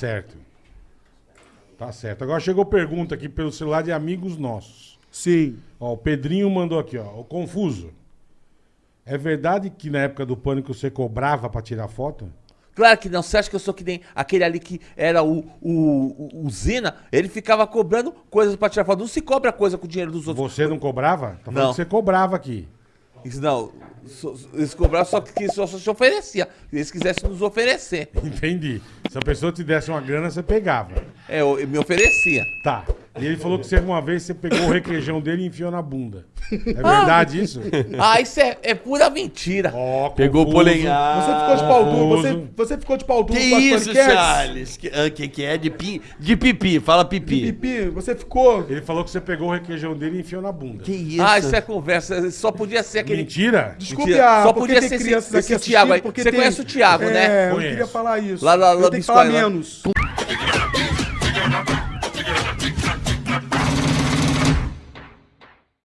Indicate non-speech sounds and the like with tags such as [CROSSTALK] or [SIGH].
certo. Tá certo. Agora chegou pergunta aqui pelo celular de amigos nossos. Sim. Ó, o Pedrinho mandou aqui, ó. O Confuso. É verdade que na época do pânico você cobrava pra tirar foto? Claro que não. Você acha que eu sou que nem aquele ali que era o, o, o, o Zena? Ele ficava cobrando coisas pra tirar foto. Não se cobra coisa com o dinheiro dos outros. Você não cobrava? Tá falando Não. que você cobrava aqui. Isso não. so- Eles cobravam só que só, só se oferecia. Se eles quisessem nos oferecer. [LAUGHS] Entendi. Se a pessoa te desse uma grana, você pegava. É, eu, eu me oferecia. Tá. E ele falou que você uma vez você pegou o requeijão dele e enfiou na bunda. É verdade isso? [LAUGHS] Ah, isso é, é pura mentira. Ó, Pegou o polenhar. Você ficou de pau duro. Você, você ficou de pau duro Que com as isso, paniquetes? Charles? Que, ah, que, que é de, pi, de pipi? Fala pipi. Pipi, você ficou. Ele falou que você pegou o requeijão dele e enfiou na bunda. Que isso? Ah, isso é conversa. Só podia ser aquele. Mentira? Desculpe, Mentira. ah, Só porque podia tem ser esse- crianças esse aqui Thiago aí. porque Você tem- conhece o Thiago, é, né? eu Conheço. queria falar isso. Lá- lá- lá eu tenho que falar Biscoito, lá. menos.